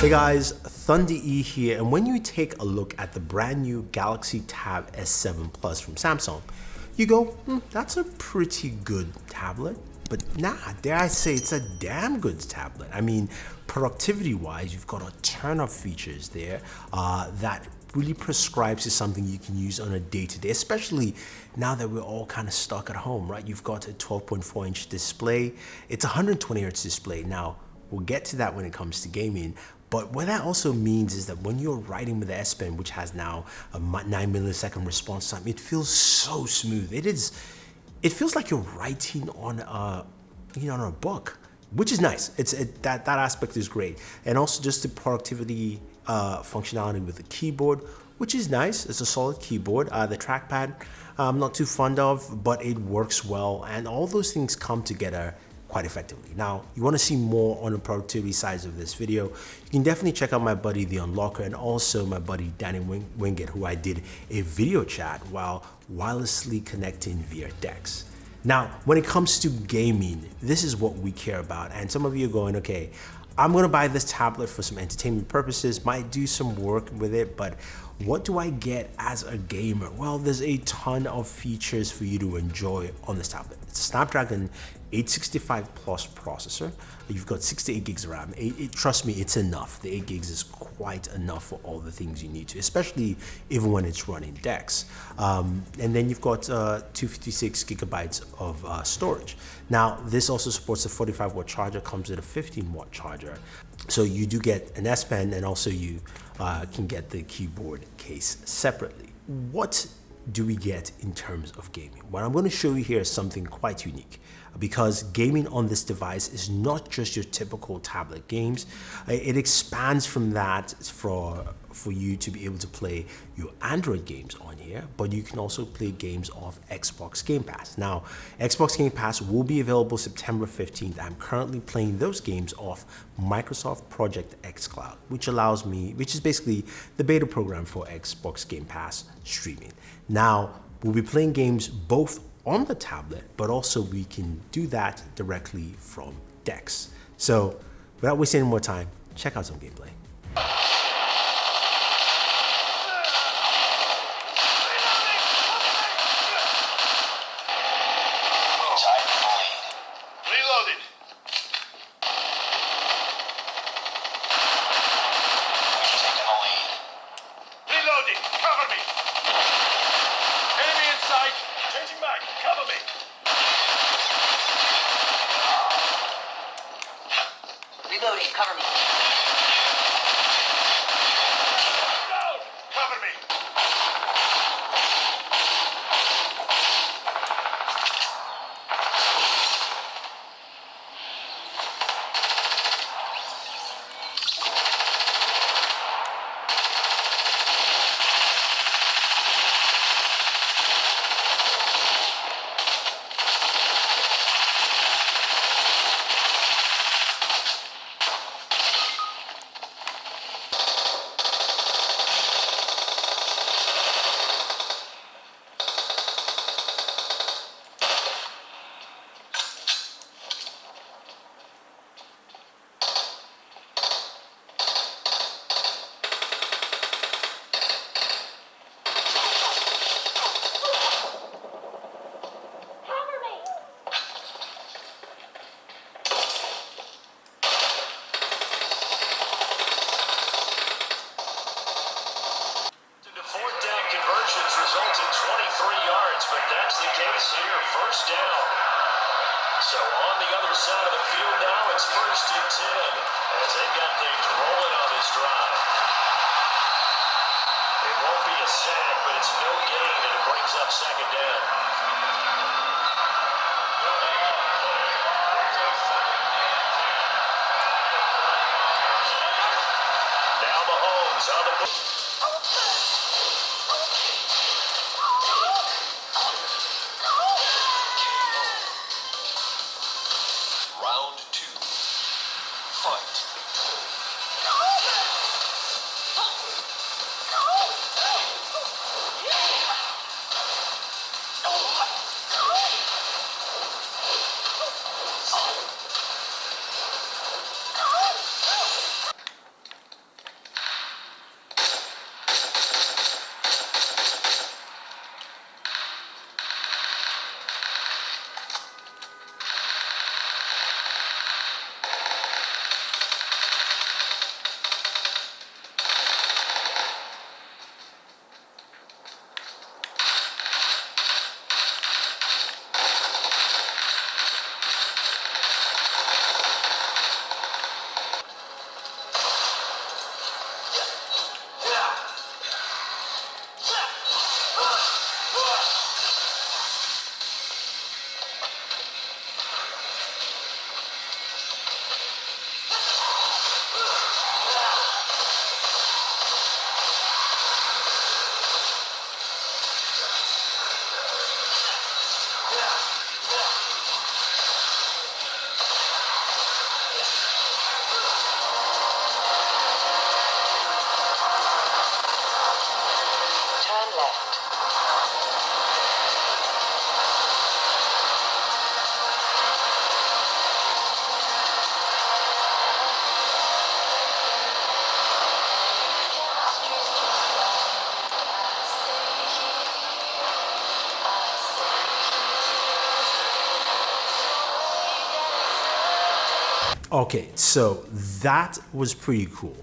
Hey guys, Thunder E here, and when you take a look at the brand new Galaxy Tab S7 Plus from Samsung, you go, hmm, that's a pretty good tablet. But nah, dare I say it's a damn good tablet. I mean, productivity wise, you've got a ton of features there uh, that really prescribes to something you can use on a day-to-day, -day, especially now that we're all kind of stuck at home, right? You've got a 12.4 inch display. It's a 120 hertz display. Now, we'll get to that when it comes to gaming, but what that also means is that when you're writing with the S Pen, which has now a 9 millisecond response time, it feels so smooth. It is, it feels like you're writing on a, you know, on a book, which is nice. It's it, that that aspect is great, and also just the productivity uh, functionality with the keyboard, which is nice. It's a solid keyboard. Uh, the trackpad, I'm not too fond of, but it works well, and all those things come together quite effectively. Now, you want to see more on the productivity sides of this video, you can definitely check out my buddy The Unlockr and also my buddy Danny Wing Winget, who I did a video chat while wirelessly connecting via DeX. Now, when it comes to gaming, this is what we care about. And some of you are going, okay, I'm gonna buy this tablet for some entertainment purposes, might do some work with it, but what do I get as a gamer? Well, there's a ton of features for you to enjoy on this tablet. It's a Snapdragon 865 plus processor. You've got 68 gigs of RAM. It, it, trust me, it's enough. The 8 gigs is quite enough for all the things you need to, especially even when it's running DeX. Um, and then you've got uh, 256 gigabytes of uh, storage. Now, this also supports a 45 watt charger, comes with a 15 watt charger. So you do get an S Pen and also you uh, can get the keyboard case separately. What do we get in terms of gaming? What I'm going to show you here is something quite unique because gaming on this device is not just your typical tablet games. It expands from that for, for you to be able to play your Android games on here, but you can also play games off Xbox Game Pass. Now, Xbox Game Pass will be available September 15th. I'm currently playing those games off Microsoft Project xCloud, which allows me, which is basically the beta program for Xbox Game Pass streaming. Now, we'll be playing games both on the tablet, but also we can do that directly from DeX. So without wasting any more time, check out some gameplay. Cover me. side of the field now. It's first and 10 rolling on drive. It won't be a sack, but it's no gain, and it brings up second down. Okay, so that was pretty cool.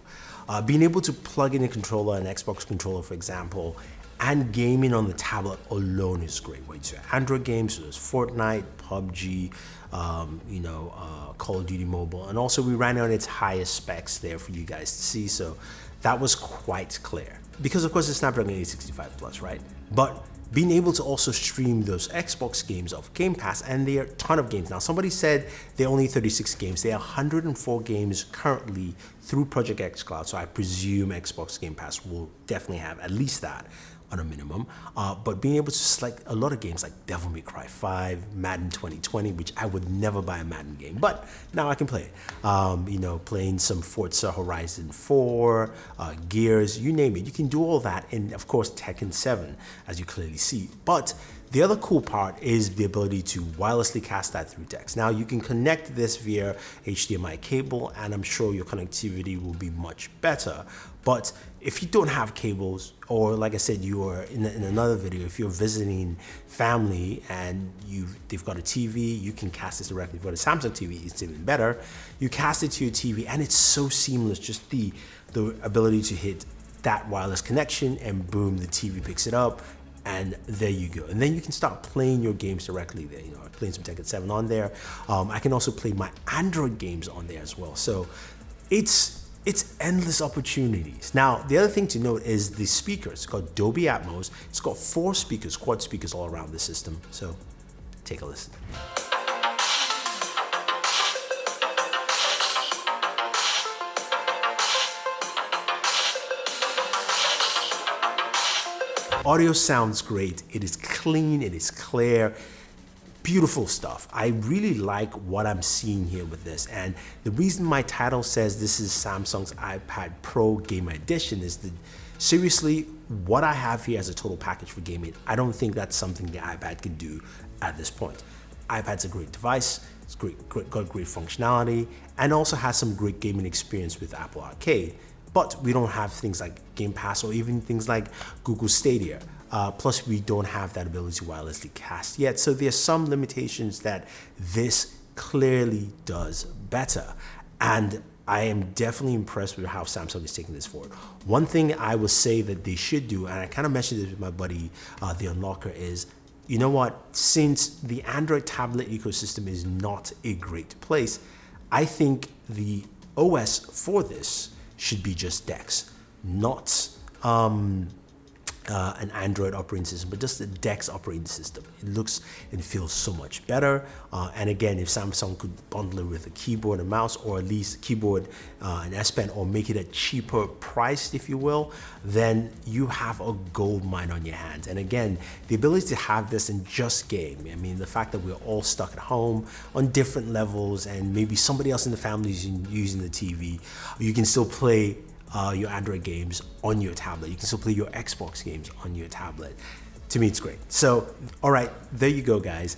Uh, being able to plug in a controller, an Xbox controller, for example, and gaming on the tablet alone is great. Wait, so Android games, so there's Fortnite, PUBG, um, you know, uh, Call of Duty Mobile, and also we ran it on its highest specs there for you guys to see. So that was quite clear because of course it's Snapdragon 865 Plus, right? But being able to also stream those Xbox games of Game Pass, and there are a ton of games. Now, somebody said there are only 36 games. There are 104 games currently through Project xCloud, so I presume Xbox Game Pass will definitely have at least that on a minimum. Uh, but being able to select a lot of games like Devil May Cry 5, Madden 2020, which I would never buy a Madden game, but now I can play it. Um, you know, playing some Forza Horizon 4, uh, Gears, you name it. You can do all that in, of course, Tekken 7, as you clearly see. But the other cool part is the ability to wirelessly cast that through DeX. Now you can connect this via HDMI cable and I'm sure your connectivity will be much better. But if you don't have cables, or like I said, you are in, in another video, if you're visiting family and you they've got a TV, you can cast this directly. You've a Samsung TV, it's even better. You cast it to your TV and it's so seamless, just the, the ability to hit that wireless connection and boom, the TV picks it up and there you go. And then you can start playing your games directly there. You know, playing some Tekken 7 on there. Um, I can also play my Android games on there as well. So it's it's endless opportunities. Now, the other thing to note is the speakers. It's got Dolby Atmos. It's got four speakers, quad speakers all around the system. So take a listen. Audio sounds great. It is clean, it is clear, beautiful stuff. I really like what I'm seeing here with this. And the reason my title says this is Samsung's iPad Pro Game Edition is that seriously, what I have here as a total package for gaming, I don't think that's something the iPad can do at this point. iPad's a great device, it's great, great, got great functionality, and also has some great gaming experience with Apple Arcade but we don't have things like Game Pass or even things like Google Stadia. Uh, plus, we don't have that ability to wirelessly cast yet. So there's some limitations that this clearly does better. And I am definitely impressed with how Samsung is taking this forward. One thing I would say that they should do, and I kind of mentioned this with my buddy, uh, the Unlockr, is you know what? Since the Android tablet ecosystem is not a great place, I think the OS for this should be just DeX, not um, uh, an Android operating system, but just the DeX operating system. It looks and feels so much better. Uh, and again, if Samsung could bundle it with a keyboard and mouse, or at least keyboard uh, and S Pen, or make it a cheaper price, if you will, then you have a gold mine on your hands. And again, the ability to have this in just game. I mean, the fact that we're all stuck at home on different levels, and maybe somebody else in the family is using the TV, you can still play uh, your Android games on your tablet. You can still play your Xbox games on your tablet. To me, it's great. So, all right, there you go, guys.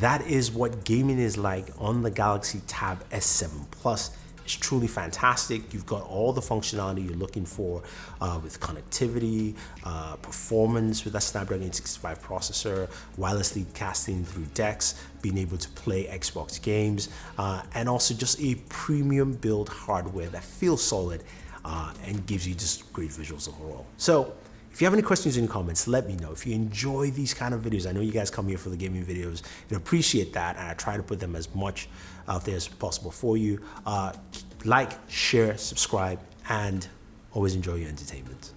That is what gaming is like on the Galaxy Tab S7 Plus. It's truly fantastic. You've got all the functionality you're looking for uh, with connectivity, uh, performance with that Snapdragon 865 processor, wirelessly casting through DeX, being able to play Xbox games, uh, and also just a premium build hardware that feels solid uh, and gives you just great visuals overall. So if you have any questions in the comments, let me know. If you enjoy these kind of videos, I know you guys come here for the gaming videos and appreciate that. And I try to put them as much out there as possible for you. Uh, like, share, subscribe, and always enjoy your entertainment.